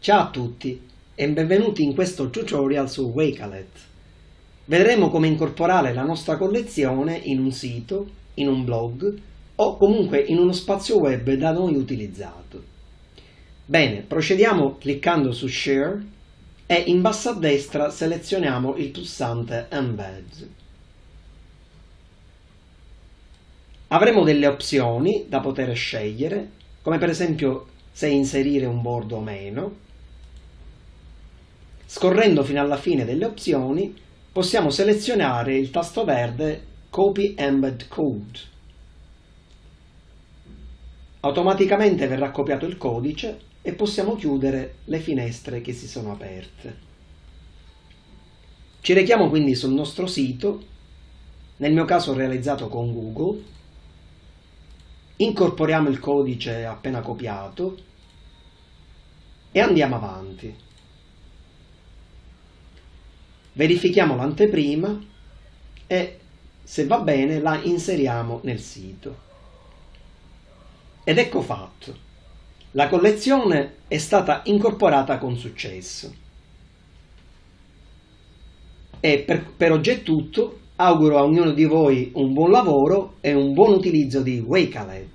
Ciao a tutti e benvenuti in questo tutorial su Wakelet. Vedremo come incorporare la nostra collezione in un sito, in un blog o comunque in uno spazio web da noi utilizzato. Bene, procediamo cliccando su Share e in basso a destra selezioniamo il pulsante Embed. Avremo delle opzioni da poter scegliere, come per esempio se inserire un bordo o meno. Scorrendo fino alla fine delle opzioni possiamo selezionare il tasto verde Copy Embed Code. Automaticamente verrà copiato il codice e possiamo chiudere le finestre che si sono aperte. Ci rechiamo quindi sul nostro sito, nel mio caso realizzato con Google, incorporiamo il codice appena copiato e andiamo avanti. Verifichiamo l'anteprima e se va bene la inseriamo nel sito. Ed ecco fatto. La collezione è stata incorporata con successo. E per, per oggi è tutto. Auguro a ognuno di voi un buon lavoro e un buon utilizzo di Wakelet.